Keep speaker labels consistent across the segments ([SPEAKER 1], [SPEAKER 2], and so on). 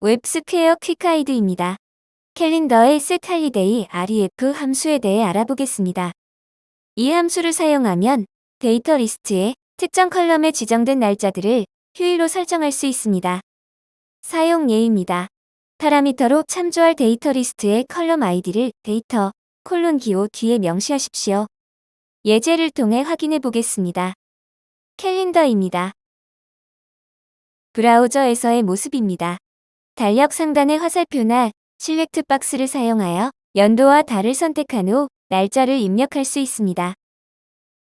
[SPEAKER 1] 웹스퀘어 quick guide입니다. 캘린더의 setHolidayRef 함수에 대해 알아보겠습니다. 이 함수를 사용하면 data list에 특정 column에 지정된 날짜들을 휴일로 설정할 수 있습니다. 사용 예입니다. 파라미터로 참조할 data list의 column 아이디를 데이터 콜론 기호 뒤에 명시하십시오. 예제를 통해 확인해 보겠습니다. 캘린더입니다. 브라우저에서의 모습입니다. 달력 상단의 화살표나 select box를 사용하여 연도와 달을 선택한 후 날짜를 입력할 수 있습니다.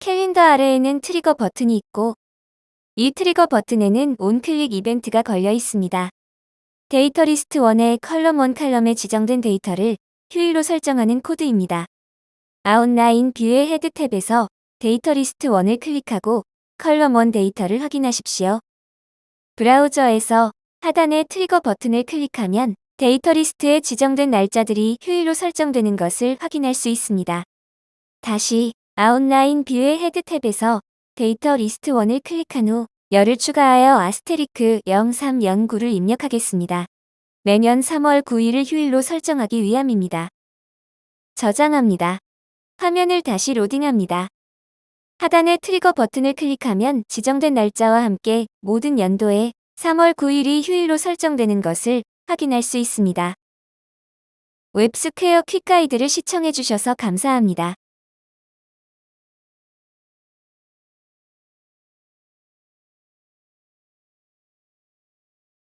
[SPEAKER 1] 캘린더 아래에는 trigger 버튼이 있고 이 trigger 버튼에는 onclick 이벤트가 걸려 있습니다. 데이터 리스트 1의 컬럼 1 칼럼에 지정된 데이터를 휴일로 설정하는 코드입니다. outline view의 head tab에서 data list 1을 클릭하고 column 1 데이터를 확인하십시오. 브라우저에서 하단의 trigger 버튼을 클릭하면 data list에 지정된 날짜들이 휴일로 설정되는 것을 확인할 수 있습니다. 다시 outline view의 head tab에서 data list 1을 클릭한 후 열을 추가하여 asterisk 0309를 입력하겠습니다. 매년 3월 9일을 휴일로 설정하기 위함입니다. 저장합니다. 화면을 다시 로딩합니다. 하단의 trigger 버튼을 클릭하면 지정된 날짜와 함께 모든 연도에 3월 9일이 휴일로 설정되는 것을 확인할 수 있습니다. 웹스퀘어 quick guide를 시청해주셔서 감사합니다.